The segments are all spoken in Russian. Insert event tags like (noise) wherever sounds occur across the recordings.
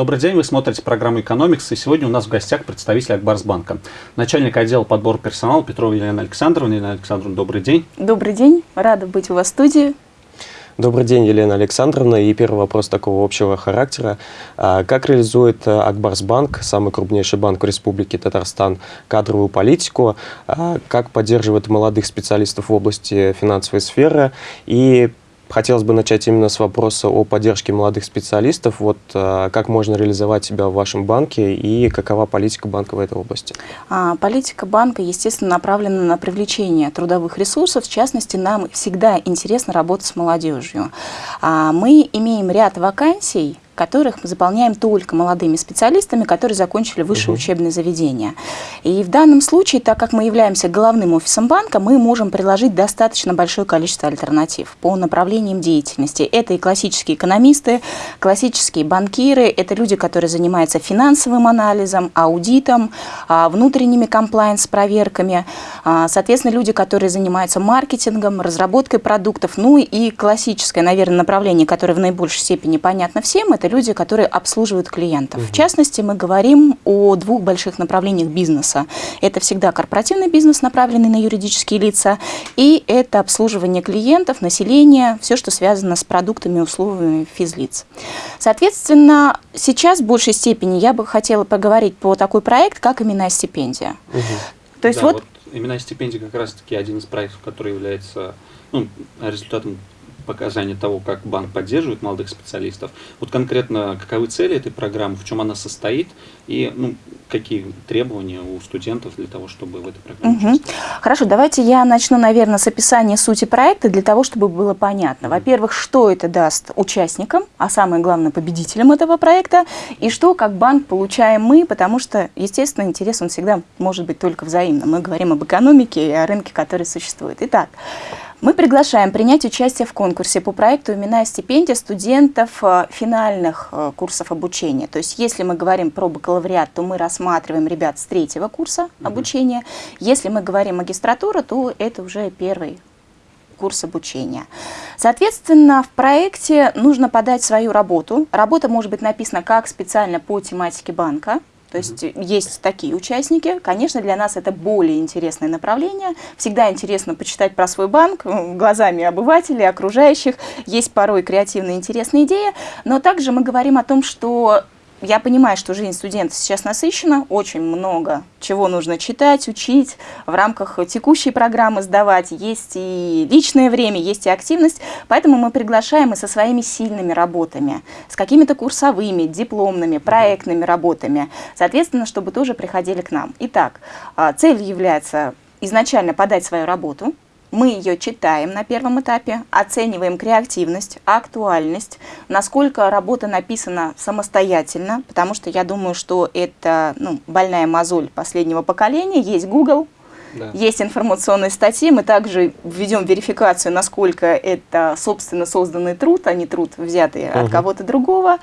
Добрый день, вы смотрите программу «Экономикс», и сегодня у нас в гостях представитель Акбарсбанка. Начальник отдела подбора персонала Петрова Елена Александровна. Елена Александровна, добрый день. Добрый день, рада быть у вас в студии. Добрый день, Елена Александровна. И первый вопрос такого общего характера. А, как реализует Акбарсбанк, самый крупнейший банк в Республике Татарстан, кадровую политику? А, как поддерживает молодых специалистов в области финансовой сферы? И Хотелось бы начать именно с вопроса о поддержке молодых специалистов. Вот а, как можно реализовать себя в вашем банке и какова политика банка в этой области? А, политика банка, естественно, направлена на привлечение трудовых ресурсов. В частности, нам всегда интересно работать с молодежью. А, мы имеем ряд вакансий, которых мы заполняем только молодыми специалистами, которые закончили высшее угу. учебное заведение. И в данном случае, так как мы являемся головным офисом банка, мы можем предложить достаточно большое количество альтернатив по направлениям деятельности. Это и классические экономисты, классические банкиры, это люди, которые занимаются финансовым анализом, аудитом, а, внутренними комплайенс-проверками, а, соответственно, люди, которые занимаются маркетингом, разработкой продуктов, ну и классическое, наверное, направление, которое в наибольшей степени понятно всем, это люди, которые обслуживают клиентов. Угу. В частности, мы говорим о двух больших направлениях бизнеса. Это всегда корпоративный бизнес, направленный на юридические лица, и это обслуживание клиентов, населения, все, что связано с продуктами и услугами физлиц. Соответственно, сейчас в большей степени я бы хотела поговорить по такой проект, как именная стипендия. Угу. То есть да, вот... вот именная стипендия как раз-таки один из проектов, который является ну, результатом показания того, как банк поддерживает молодых специалистов. Вот конкретно каковы цели этой программы, в чем она состоит и ну, какие требования у студентов для того, чтобы в этой программе угу. участвовать. Хорошо, давайте я начну, наверное, с описания сути проекта для того, чтобы было понятно. Во-первых, что это даст участникам, а самое главное победителям этого проекта, и что как банк получаем мы, потому что, естественно, интерес он всегда может быть только взаимным. Мы говорим об экономике и о рынке, который существует. Итак, мы приглашаем принять участие в конкурсе по проекту «Именная стипендия» студентов э, финальных э, курсов обучения. То есть, если мы говорим про бакалавриат, то мы рассматриваем ребят с третьего курса обучения. Если мы говорим магистратура, то это уже первый курс обучения. Соответственно, в проекте нужно подать свою работу. Работа может быть написана как специально по тематике банка, то есть -hmm. есть такие участники. Конечно, для нас это более интересное направление. Всегда интересно почитать про свой банк глазами обывателей, окружающих. Есть порой креативные интересные идеи. Но также мы говорим о том, что я понимаю, что жизнь студента сейчас насыщена, очень много чего нужно читать, учить, в рамках текущей программы сдавать. Есть и личное время, есть и активность, поэтому мы приглашаем и со своими сильными работами, с какими-то курсовыми, дипломными, проектными работами, соответственно, чтобы тоже приходили к нам. Итак, а, цель является изначально подать свою работу, мы ее читаем на первом этапе, оцениваем креативность, актуальность, насколько работа написана самостоятельно, потому что я думаю, что это ну, больная мозоль последнего поколения. Есть Google, да. Есть информационные статьи, мы также введем верификацию, насколько это собственно созданный труд, а не труд, взятый угу. от кого-то другого.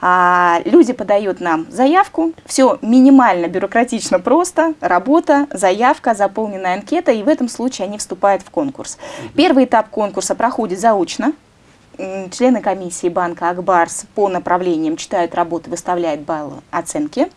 А, люди подают нам заявку, все минимально бюрократично просто, работа, заявка, заполненная анкета, и в этом случае они вступают в конкурс. Угу. Первый этап конкурса проходит заочно, члены комиссии банка Акбарс по направлениям читают работы, выставляют баллы оценки.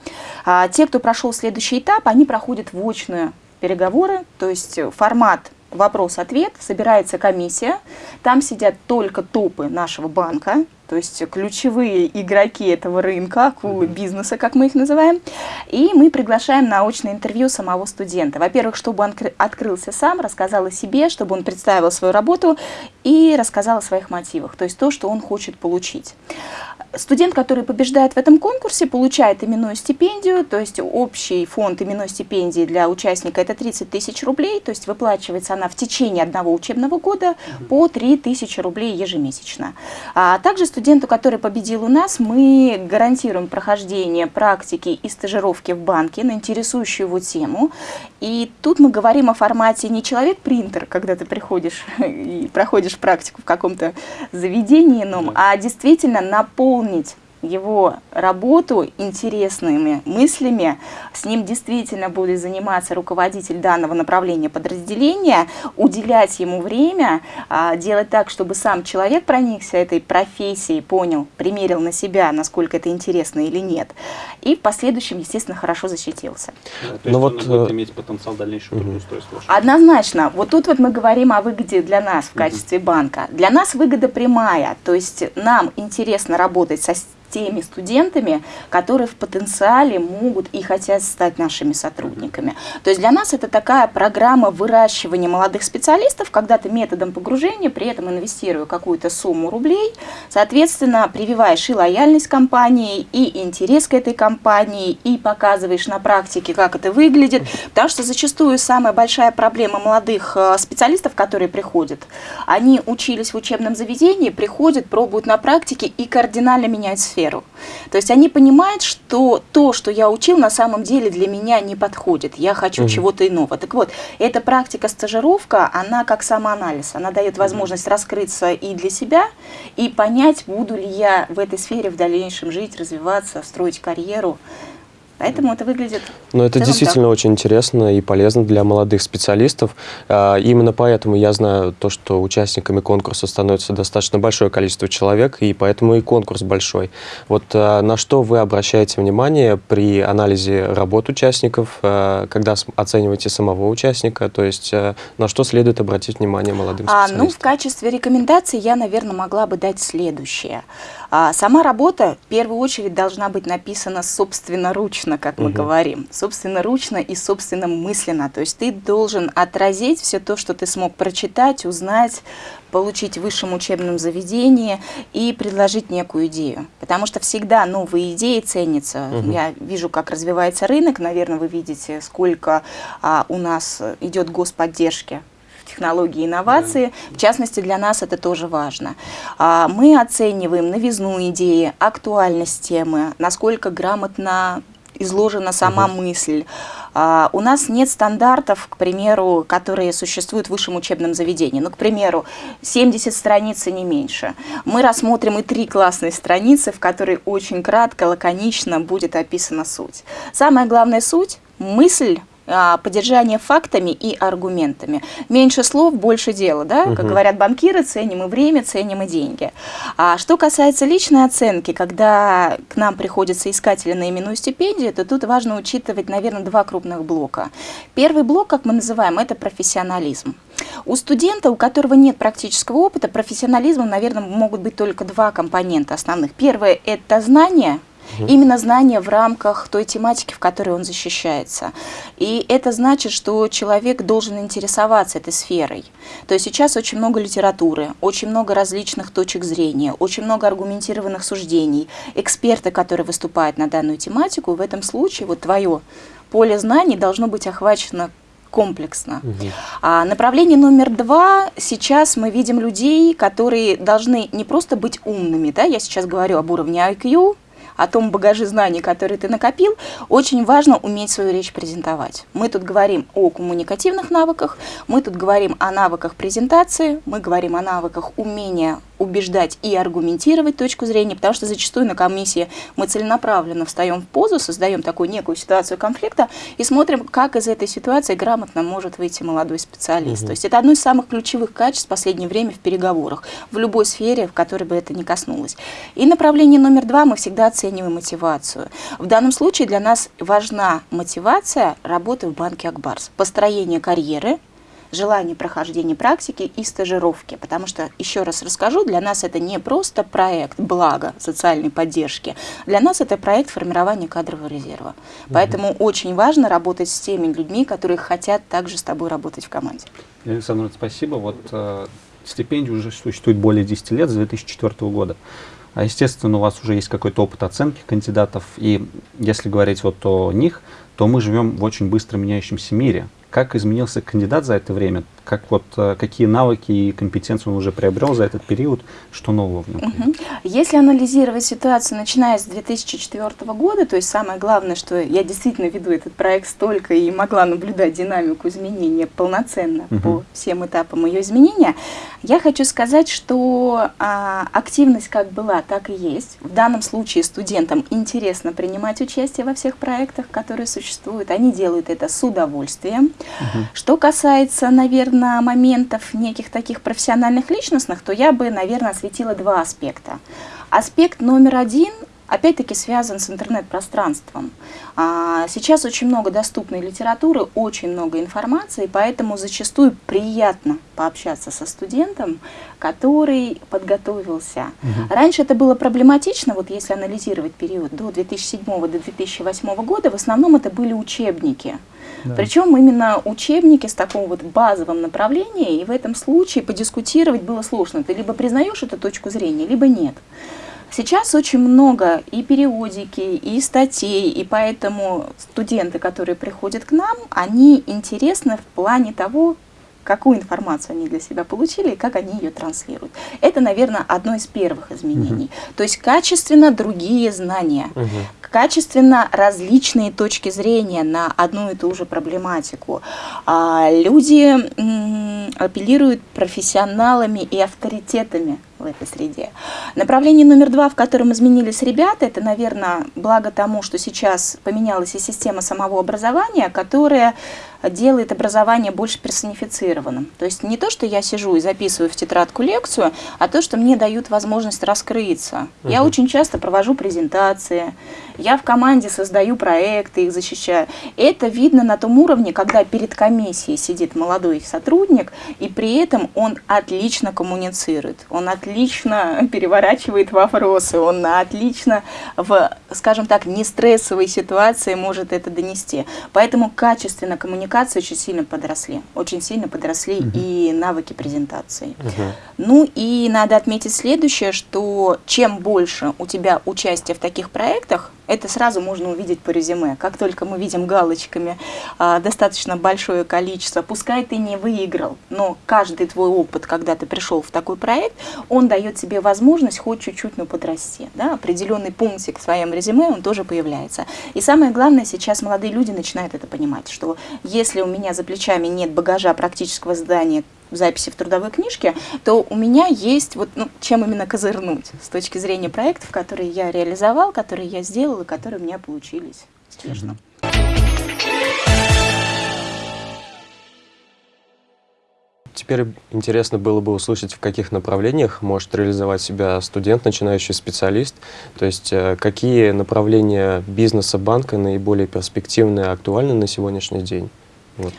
А те, кто прошел следующий этап, они проходят в очную переговоры, то есть формат вопрос-ответ, собирается комиссия, там сидят только топы нашего банка, то есть ключевые игроки этого рынка, акулы бизнеса, как мы их называем, и мы приглашаем на очное интервью самого студента. Во-первых, чтобы он открылся сам, рассказал о себе, чтобы он представил свою работу и рассказал о своих мотивах, то есть то, что он хочет получить. Студент, который побеждает в этом конкурсе, получает именную стипендию, то есть общий фонд именной стипендии для участника это 30 тысяч рублей, то есть выплачивается она в течение одного учебного года по 3 тысячи рублей ежемесячно. А также студенту, который победил у нас, мы гарантируем прохождение практики и стажировки в банке на интересующую его тему. И тут мы говорим о формате не человек-принтер, когда ты приходишь (laughs) и проходишь практику в каком-то заведении, а действительно наполнить его работу интересными мыслями, с ним действительно будет заниматься руководитель данного направления подразделения, уделять ему время, а, делать так, чтобы сам человек проникся этой профессией, понял, примерил на себя, насколько это интересно или нет, и в последующем, естественно, хорошо защитился. Да, то есть Но ну он вот, будет э, иметь потенциал дальнейшего угу. трудоустройства. Однозначно. Вот тут вот мы говорим о выгоде для нас в качестве угу. банка. Для нас выгода прямая, то есть нам интересно работать со теми студентами, которые в потенциале могут и хотят стать нашими сотрудниками. То есть для нас это такая программа выращивания молодых специалистов, когда ты методом погружения, при этом инвестируя какую-то сумму рублей, соответственно, прививаешь и лояльность компании, и интерес к этой компании, и показываешь на практике, как это выглядит. Потому что зачастую самая большая проблема молодых э, специалистов, которые приходят, они учились в учебном заведении, приходят, пробуют на практике и кардинально меняют сферу сферу. То есть они понимают, что то, что я учил, на самом деле для меня не подходит. Я хочу угу. чего-то иного. Так вот, эта практика стажировка, она как самоанализ. Она дает возможность раскрыться и для себя, и понять, буду ли я в этой сфере в дальнейшем жить, развиваться, строить карьеру. Поэтому это выглядит... Но это действительно так. очень интересно и полезно для молодых специалистов. А, именно поэтому я знаю то, что участниками конкурса становится достаточно большое количество человек, и поэтому и конкурс большой. Вот а, на что вы обращаете внимание при анализе работ участников, а, когда оцениваете самого участника, то есть на что следует обратить внимание молодым специалистам? А, ну, в качестве рекомендации я, наверное, могла бы дать следующее. А сама работа в первую очередь должна быть написана собственноручно, как мы угу. говорим. Собственноручно и собственно мысленно. То есть ты должен отразить все то, что ты смог прочитать, узнать, получить в высшем учебном заведении и предложить некую идею. Потому что всегда новые идеи ценятся. Угу. Я вижу, как развивается рынок. Наверное, вы видите, сколько а, у нас идет господдержки технологии и инновации. В частности, для нас это тоже важно. А, мы оцениваем новизну идеи, актуальность темы, насколько грамотно изложена сама угу. мысль. А, у нас нет стандартов, к примеру, которые существуют в высшем учебном заведении. Ну, к примеру, 70 страниц и не меньше. Мы рассмотрим и три классные страницы, в которые очень кратко, лаконично будет описана суть. Самая главная суть – мысль поддержание фактами и аргументами. Меньше слов, больше дела, да? Угу. Как говорят банкиры, ценим и время, ценим и деньги. А что касается личной оценки, когда к нам приходятся искатели на именную стипендию, то тут важно учитывать, наверное, два крупных блока. Первый блок, как мы называем, это профессионализм. У студента, у которого нет практического опыта, профессионализма, наверное, могут быть только два компонента основных. Первое – это знание – Угу. Именно знание в рамках той тематики, в которой он защищается. И это значит, что человек должен интересоваться этой сферой. То есть сейчас очень много литературы, очень много различных точек зрения, очень много аргументированных суждений, эксперты, которые выступают на данную тематику. В этом случае вот твое поле знаний должно быть охвачено комплексно. Угу. А направление номер два, сейчас мы видим людей, которые должны не просто быть умными, да, я сейчас говорю об уровне IQ, о том багаже знаний, который ты накопил, очень важно уметь свою речь презентовать. Мы тут говорим о коммуникативных навыках, мы тут говорим о навыках презентации, мы говорим о навыках умения убеждать и аргументировать точку зрения, потому что зачастую на комиссии мы целенаправленно встаем в позу, создаем такую некую ситуацию конфликта и смотрим, как из этой ситуации грамотно может выйти молодой специалист. Угу. То есть это одно из самых ключевых качеств в последнее время в переговорах, в любой сфере, в которой бы это ни коснулось. И направление номер два мы всегда оцениваем мотивацию. В данном случае для нас важна мотивация работы в банке Акбарс, построение карьеры, желание прохождения практики и стажировки. Потому что, еще раз расскажу, для нас это не просто проект блага социальной поддержки, для нас это проект формирования кадрового резерва. Поэтому угу. очень важно работать с теми людьми, которые хотят также с тобой работать в команде. Александр, спасибо. Вот э, стипендия уже существует более 10 лет, с 2004 года. А естественно, у вас уже есть какой-то опыт оценки кандидатов, и если говорить вот о них, то мы живем в очень быстро меняющемся мире. Как изменился кандидат за это время? Как вот, э, какие навыки и компетенции он уже приобрел за этот период, что нового в нем? Угу. Если анализировать ситуацию, начиная с 2004 года, то есть самое главное, что я действительно веду этот проект столько и могла наблюдать динамику изменения полноценно угу. по всем этапам ее изменения, я хочу сказать, что а, активность как была, так и есть. В данном случае студентам интересно принимать участие во всех проектах, которые существуют. Они делают это с удовольствием. Угу. Что касается, наверное, моментов неких таких профессиональных личностных, то я бы, наверное, осветила два аспекта. Аспект номер один опять-таки связан с интернет-пространством. А, сейчас очень много доступной литературы, очень много информации, поэтому зачастую приятно пообщаться со студентом, который подготовился. Угу. Раньше это было проблематично, вот если анализировать период до 2007 до 2008 года, в основном это были учебники. Да. Причем именно учебники с таком вот базовым направлением, и в этом случае подискутировать было сложно. Ты либо признаешь эту точку зрения, либо нет. Сейчас очень много и периодики, и статей, и поэтому студенты, которые приходят к нам, они интересны в плане того, какую информацию они для себя получили и как они ее транслируют. Это, наверное, одно из первых изменений. Угу. То есть качественно другие знания, угу. качественно различные точки зрения на одну и ту же проблематику. А, люди апеллируют профессионалами и авторитетами в этой среде. Направление номер два, в котором изменились ребята, это, наверное, благо тому, что сейчас поменялась и система самого образования, которая делает образование больше персонифицированным. То есть не то, что я сижу и записываю в тетрадку лекцию, а то, что мне дают возможность раскрыться. Угу. Я очень часто провожу презентации, я в команде создаю проекты, их защищаю. Это видно на том уровне, когда перед комиссией сидит молодой сотрудник, и при этом он отлично коммуницирует, он отлично (laughs) переворачивает вопросы, он отлично в, скажем так, нестрессовой ситуации может это донести. Поэтому качественно коммуникации очень сильно подросли, очень сильно подросли угу. и навыки презентации. Угу. Ну и надо отметить следующее, что чем больше у тебя участия в таких проектах, это сразу можно увидеть по резюме. Как только мы видим галочками а, достаточно большое количество, пускай ты не выиграл, но каждый твой опыт, когда ты пришел в такой проект, он дает тебе возможность хоть чуть-чуть, но подрасти. Да? Определенный пунктик в своем резюме, он тоже появляется. И самое главное, сейчас молодые люди начинают это понимать, что если у меня за плечами нет багажа практического задания, записи в трудовой книжке, то у меня есть вот ну, чем именно козырнуть с точки зрения проектов, которые я реализовал, которые я сделал и которые у меня получились успешно. Теперь интересно было бы услышать, в каких направлениях может реализовать себя студент, начинающий специалист. То есть э, какие направления бизнеса банка наиболее перспективные и актуальны на сегодняшний день? Вот.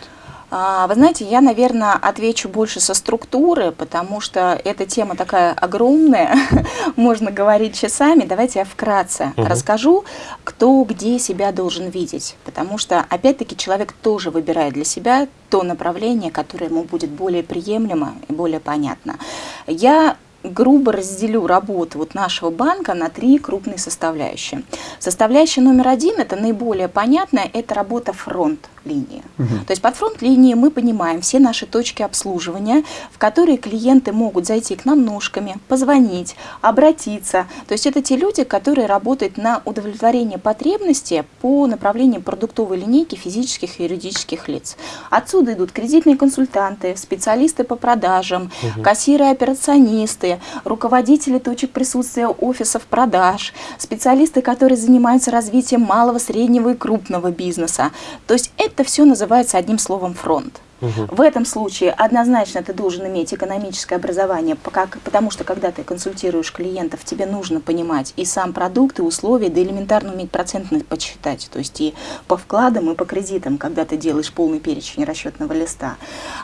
А, вы знаете, я, наверное, отвечу больше со структуры, потому что эта тема такая огромная, (laughs) можно говорить часами. Давайте я вкратце угу. расскажу, кто где себя должен видеть, потому что, опять-таки, человек тоже выбирает для себя то направление, которое ему будет более приемлемо и более понятно. Я грубо разделю работу вот нашего банка на три крупные составляющие. Составляющая номер один, это наиболее понятная, это работа фронт линии. Угу. То есть под фронт линии мы понимаем все наши точки обслуживания, в которые клиенты могут зайти к нам ножками, позвонить, обратиться. То есть это те люди, которые работают на удовлетворение потребности по направлению продуктовой линейки физических и юридических лиц. Отсюда идут кредитные консультанты, специалисты по продажам, угу. кассиры-операционисты, руководители точек присутствия офисов продаж, специалисты, которые занимаются развитием малого, среднего и крупного бизнеса. То есть это все называется одним словом фронт. Угу. В этом случае однозначно ты должен иметь экономическое образование, потому что когда ты консультируешь клиентов, тебе нужно понимать и сам продукт, и условия, да элементарно уметь процентность подсчитать, то есть и по вкладам, и по кредитам, когда ты делаешь полный перечень расчетного листа.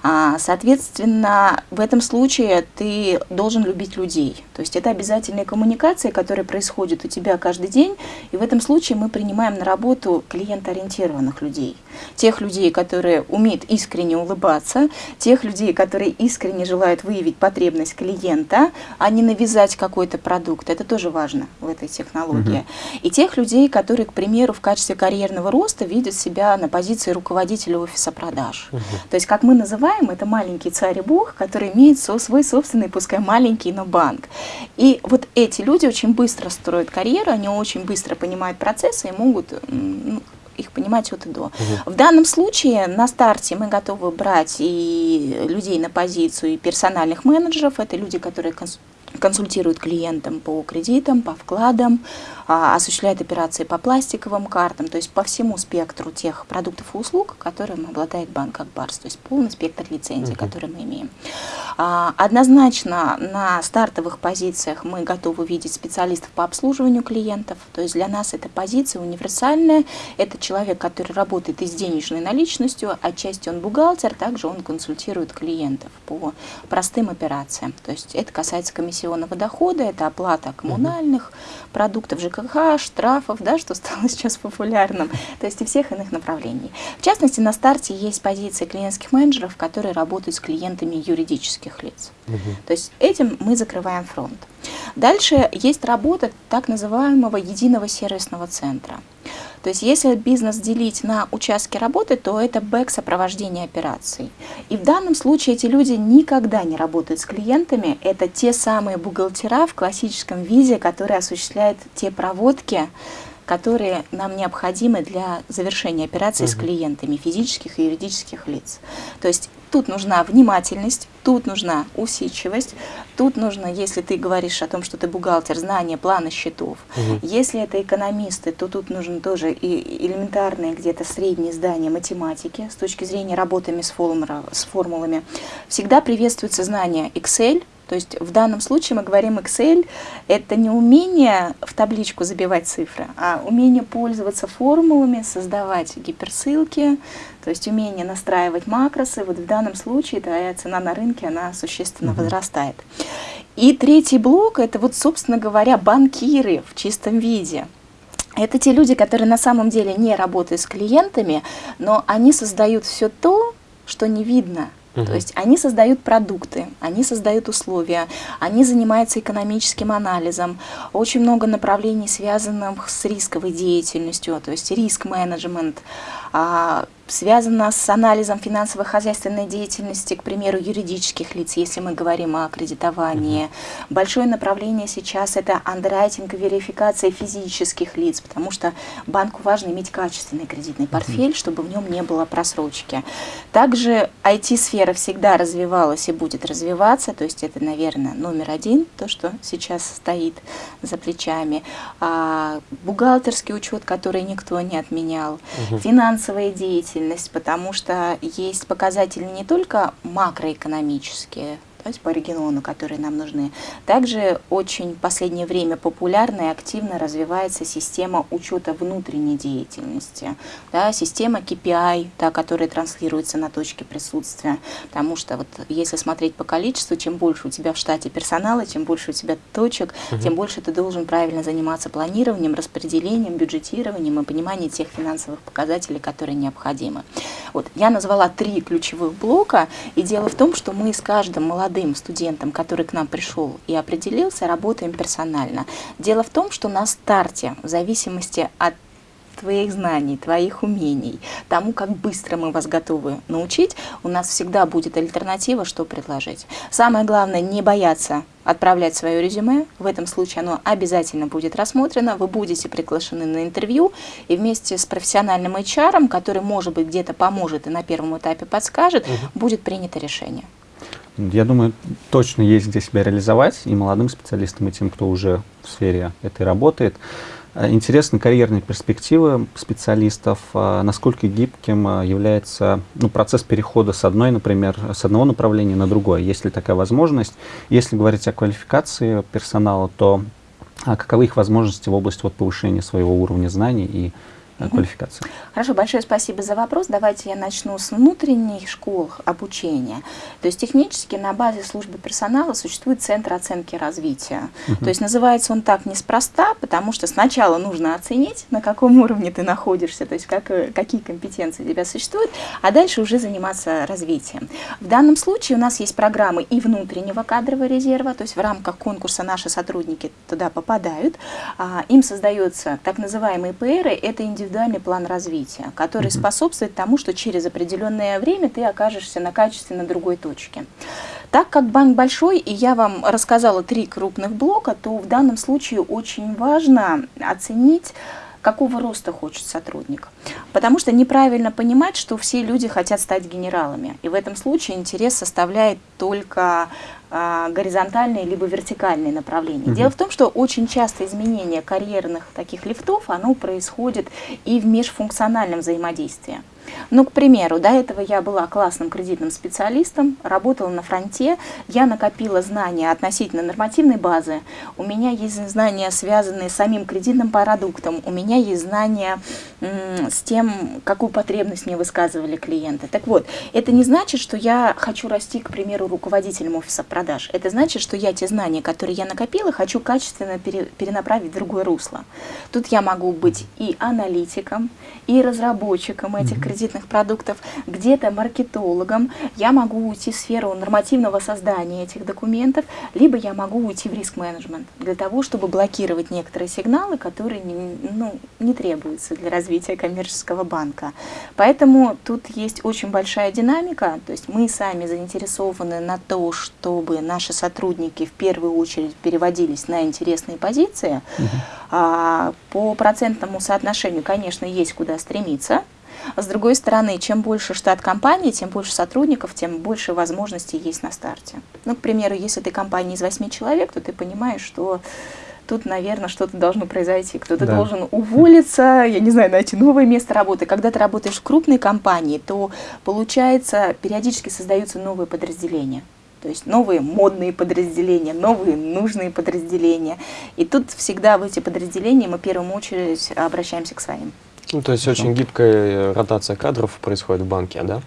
А, соответственно, в этом случае ты должен любить людей, то есть это обязательные коммуникации, которые происходят у тебя каждый день, и в этом случае мы принимаем на работу клиентоориентированных людей, тех людей, которые умеют искренне улыбаться, тех людей, которые искренне желают выявить потребность клиента, а не навязать какой-то продукт. Это тоже важно в этой технологии. Угу. И тех людей, которые, к примеру, в качестве карьерного роста видят себя на позиции руководителя офиса продаж. Угу. То есть, как мы называем, это маленький царь и бог, который имеет свой собственный, пускай маленький, но банк. И вот эти люди очень быстро строят карьеру, они очень быстро понимают процессы и могут ну, их понимать от и до. Угу. В данном случае на старте мы готовы брать и людей на позицию, и персональных менеджеров. Это люди, которые консультируют клиентам по кредитам, по вкладам, а, осуществляет операции по пластиковым картам, то есть по всему спектру тех продуктов и услуг, которым обладает банк Акбарс, то есть полный спектр лицензий, uh -huh. которые мы имеем. А, однозначно на стартовых позициях мы готовы видеть специалистов по обслуживанию клиентов, то есть для нас эта позиция универсальная, это человек, который работает и с денежной наличностью, отчасти он бухгалтер, также он консультирует клиентов по простым операциям, то есть это касается комиссионного дохода, это оплата коммунальных -huh. продуктов, ЖКХ, штрафов, да, что стало (laughs) сейчас популярным, то есть и всех иных направлений. В частности, на старте есть позиции клиентских менеджеров, которые работают с клиентами юридических лиц. Угу. То есть этим мы закрываем фронт. Дальше есть работа так называемого единого сервисного центра. То есть если бизнес делить на участки работы, то это бэк сопровождение операций. И в данном случае эти люди никогда не работают с клиентами. Это те самые бухгалтера в классическом виде, которые осуществляют те проводки, которые нам необходимы для завершения операций угу. с клиентами физических и юридических лиц. То есть тут нужна внимательность, тут нужна усидчивость, тут нужно, если ты говоришь о том, что ты бухгалтер, знание плана счетов. Угу. Если это экономисты, то тут нужно тоже и элементарные где-то средние здания математики с точки зрения работами с, формулами. Всегда приветствуется знание Excel, то есть в данном случае мы говорим Excel, это не умение в табличку забивать цифры, а умение пользоваться формулами, создавать гиперссылки, то есть умение настраивать макросы. Вот в данном случае твоя цена на рынке, она существенно угу. возрастает. И третий блок, это вот, собственно говоря, банкиры в чистом виде. Это те люди, которые на самом деле не работают с клиентами, но они создают все то, что не видно Угу. То есть они создают продукты, они создают условия, они занимаются экономическим анализом. Очень много направлений, связанных с рисковой деятельностью, то есть риск-менеджмент, связано с анализом финансово-хозяйственной деятельности, к примеру, юридических лиц, если мы говорим о кредитовании. Mm -hmm. Большое направление сейчас это андеррайтинг и верификация физических лиц, потому что банку важно иметь качественный кредитный портфель, mm -hmm. чтобы в нем не было просрочки. Также IT-сфера всегда развивалась и будет развиваться, то есть это, наверное, номер один, то, что сейчас стоит за плечами. А, бухгалтерский учет, который никто не отменял, mm -hmm. Финансовая деятельность, потому что есть показатели не только макроэкономические, по региону, которые нам нужны. Также очень в последнее время популярна и активно развивается система учета внутренней деятельности, да, система KPI, та, которая транслируется на точке присутствия, потому что вот если смотреть по количеству, чем больше у тебя в штате персонала, чем больше у тебя точек, угу. тем больше ты должен правильно заниматься планированием, распределением, бюджетированием и пониманием тех финансовых показателей, которые необходимы. Вот, я назвала три ключевых блока, и дело в том, что мы с каждым молодым молодым студентом, который к нам пришел и определился, работаем персонально. Дело в том, что на старте, в зависимости от твоих знаний, твоих умений, тому, как быстро мы вас готовы научить, у нас всегда будет альтернатива, что предложить. Самое главное, не бояться отправлять свое резюме. В этом случае оно обязательно будет рассмотрено. Вы будете приглашены на интервью и вместе с профессиональным HR, который, может быть, где-то поможет и на первом этапе подскажет, угу. будет принято решение. Я думаю, точно есть где себя реализовать и молодым специалистам, и тем, кто уже в сфере этой работает. Э, интересны карьерные перспективы специалистов, э, насколько гибким э, является ну, процесс перехода с одной, например, с одного направления на другое, есть ли такая возможность. Если говорить о квалификации персонала, то а каковы их возможности в области вот, повышения своего уровня знаний и. Квалификации. Хорошо, большое спасибо за вопрос. Давайте я начну с внутренних школ обучения. То есть технически на базе службы персонала существует Центр оценки развития. Угу. То есть называется он так неспроста, потому что сначала нужно оценить, на каком уровне ты находишься, то есть как, какие компетенции у тебя существуют, а дальше уже заниматься развитием. В данном случае у нас есть программы и внутреннего кадрового резерва, то есть в рамках конкурса наши сотрудники туда попадают, а, им создается так называемые ПРы, это индивидуальный план развития, который -hmm. способствует тому, что через определенное время ты окажешься на качественно другой точке. Так как банк большой, и я вам рассказала три крупных блока, то в данном случае очень важно оценить, какого роста хочет сотрудник. Потому что неправильно понимать, что все люди хотят стать генералами. И в этом случае интерес составляет только горизонтальные либо вертикальные направления. Угу. Дело в том, что очень часто изменение карьерных таких лифтов, оно происходит и в межфункциональном взаимодействии. Ну, к примеру, до этого я была классным кредитным специалистом, работала на фронте, я накопила знания относительно нормативной базы, у меня есть знания, связанные с самим кредитным продуктом, у меня есть знания с тем, какую потребность мне высказывали клиенты. Так вот, это не значит, что я хочу расти, к примеру, руководителем офиса продаж. Это значит, что я те знания, которые я накопила, хочу качественно пере, перенаправить в другое русло. Тут я могу быть и аналитиком, и разработчиком этих кредитных кредитных продуктов, где-то маркетологом, я могу уйти в сферу нормативного создания этих документов, либо я могу уйти в риск-менеджмент для того, чтобы блокировать некоторые сигналы, которые не, ну, не требуются для развития коммерческого банка. Поэтому тут есть очень большая динамика, то есть мы сами заинтересованы на то, чтобы наши сотрудники в первую очередь переводились на интересные позиции. Угу. А, по процентному соотношению, конечно, есть куда стремиться, с другой стороны, чем больше штат компании, тем больше сотрудников, тем больше возможностей есть на старте. Ну, к примеру, если ты компания из 8 человек, то ты понимаешь, что тут, наверное, что-то должно произойти. Кто-то да. должен уволиться, я не знаю, найти новое место работы. Когда ты работаешь в крупной компании, то, получается, периодически создаются новые подразделения. То есть новые модные подразделения, новые нужные подразделения. И тут всегда в эти подразделения мы в первую очередь обращаемся к своим. Ну, то есть очень гибкая ротация кадров происходит в банке, да?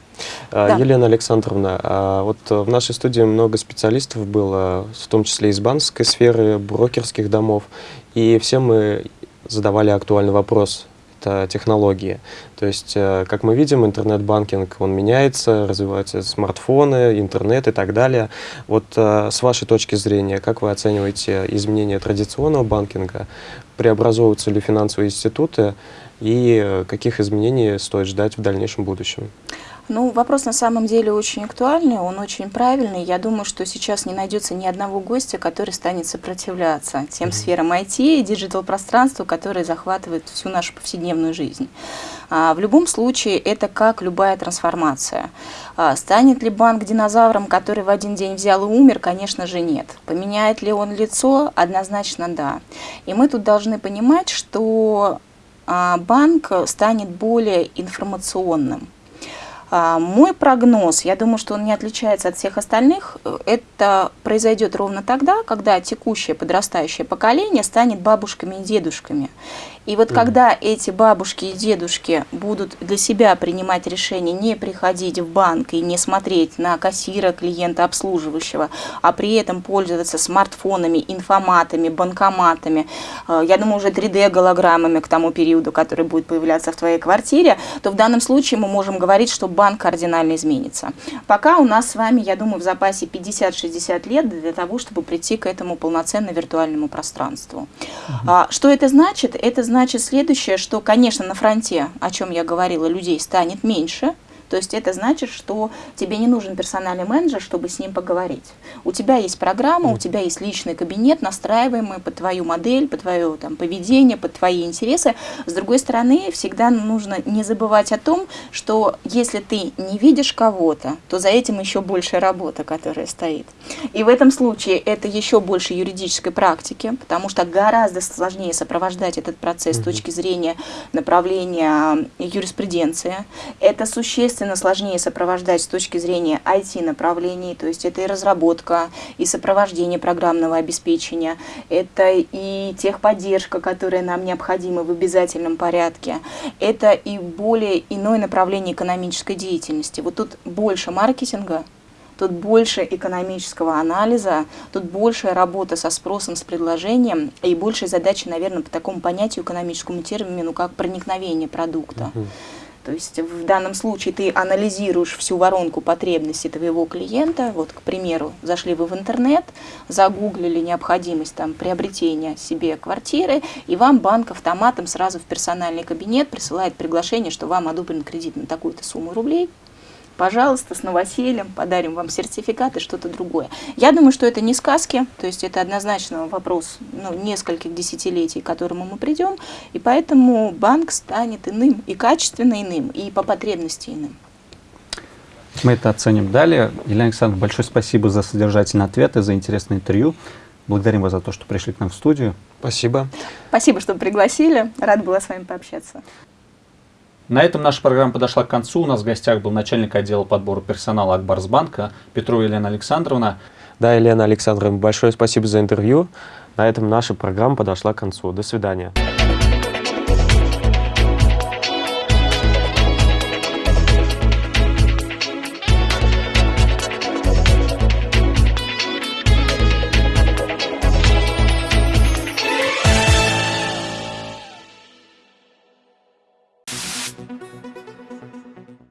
А, да. Елена Александровна, а вот в нашей студии много специалистов было, в том числе из банковской сферы, брокерских домов, и все мы задавали актуальный вопрос это технологии. То есть, э, как мы видим, интернет-банкинг, он меняется, развиваются смартфоны, интернет и так далее. Вот э, с вашей точки зрения, как вы оцениваете изменения традиционного банкинга? Преобразовываются ли финансовые институты? и э, каких изменений стоит ждать в дальнейшем будущем? Ну, вопрос на самом деле очень актуальный, он очень правильный. Я думаю, что сейчас не найдется ни одного гостя, который станет сопротивляться тем mm -hmm. сферам IT и диджитал-пространству, которые захватывают всю нашу повседневную жизнь. А, в любом случае, это как любая трансформация. А, станет ли банк динозавром, который в один день взял и умер? Конечно же, нет. Поменяет ли он лицо? Однозначно, да. И мы тут должны понимать, что а, банк станет более информационным. А, мой прогноз, я думаю, что он не отличается от всех остальных, это произойдет ровно тогда, когда текущее подрастающее поколение станет бабушками и дедушками. И вот mm. когда эти бабушки и дедушки будут для себя принимать решение не приходить в банк и не смотреть на кассира клиента обслуживающего, а при этом пользоваться смартфонами, информатами, банкоматами, э, я думаю, уже 3D-голограммами к тому периоду, который будет появляться в твоей квартире, то в данном случае мы можем говорить, что банк кардинально изменится. Пока у нас с вами, я думаю, в запасе 50-60 лет для того, чтобы прийти к этому полноценно виртуальному пространству. Mm -hmm. Что это значит? Это значит, значит следующее, что, конечно, на фронте, о чем я говорила, людей станет меньше, то есть это значит, что тебе не нужен персональный менеджер, чтобы с ним поговорить. У тебя есть программа, у тебя есть личный кабинет, настраиваемый под твою модель, под твое там, поведение, под твои интересы. С другой стороны, всегда нужно не забывать о том, что если ты не видишь кого-то, то за этим еще больше работа, которая стоит. И в этом случае это еще больше юридической практики, потому что гораздо сложнее сопровождать этот процесс с точки зрения направления юриспруденции. Это существенно естественно, сложнее сопровождать с точки зрения IT-направлений, то есть это и разработка, и сопровождение программного обеспечения, это и техподдержка, которая нам необходима в обязательном порядке, это и более иное направление экономической деятельности. Вот тут больше маркетинга, тут больше экономического анализа, тут большая работа со спросом, с предложением и большая задача, наверное, по такому понятию экономическому термину, как проникновение продукта. Uh -huh. То есть в данном случае ты анализируешь всю воронку потребностей твоего клиента. Вот, к примеру, зашли вы в интернет, загуглили необходимость там, приобретения себе квартиры, и вам банк автоматом сразу в персональный кабинет присылает приглашение, что вам одобрен кредит на такую-то сумму рублей пожалуйста, с новосельем, подарим вам сертификат и что-то другое. Я думаю, что это не сказки, то есть это однозначно вопрос ну, нескольких десятилетий, к которому мы придем, и поэтому банк станет иным, и качественно иным, и по потребности иным. Мы это оценим далее. Елена Александровна, большое спасибо за содержательные ответы, за интересное интервью. Благодарим вас за то, что пришли к нам в студию. Спасибо. Спасибо, что пригласили. Рада была с вами пообщаться. На этом наша программа подошла к концу. У нас в гостях был начальник отдела подбора персонала Акбарсбанка Петрова Елена Александровна. Да, Елена Александровна, большое спасибо за интервью. На этом наша программа подошла к концу. До свидания.